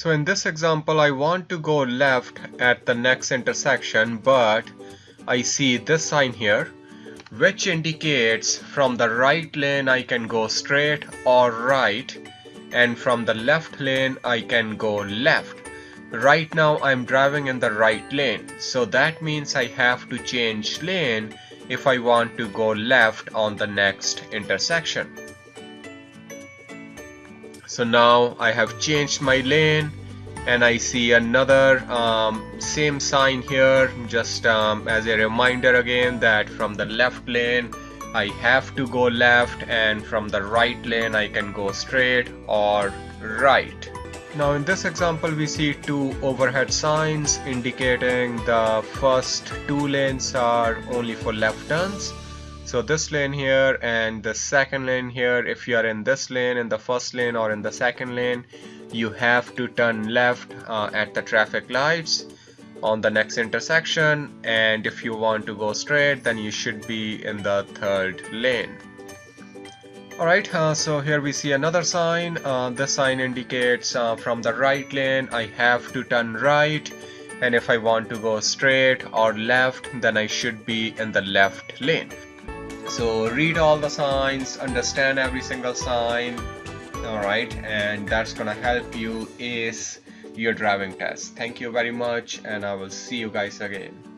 So in this example I want to go left at the next intersection but I see this sign here which indicates from the right lane I can go straight or right and from the left lane I can go left. Right now I'm driving in the right lane so that means I have to change lane if I want to go left on the next intersection. So now I have changed my lane and I see another um, same sign here just um, as a reminder again that from the left lane I have to go left and from the right lane I can go straight or right. Now in this example we see two overhead signs indicating the first two lanes are only for left turns. So this lane here and the second lane here if you are in this lane in the first lane or in the second lane you have to turn left uh, at the traffic lights on the next intersection. And if you want to go straight then you should be in the third lane. Alright uh, so here we see another sign. Uh, this sign indicates uh, from the right lane I have to turn right. And if I want to go straight or left then I should be in the left lane so read all the signs understand every single sign alright and that's gonna help you ace your driving test. Thank you very much and I will see you guys again